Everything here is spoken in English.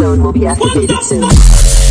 zone will be activated soon.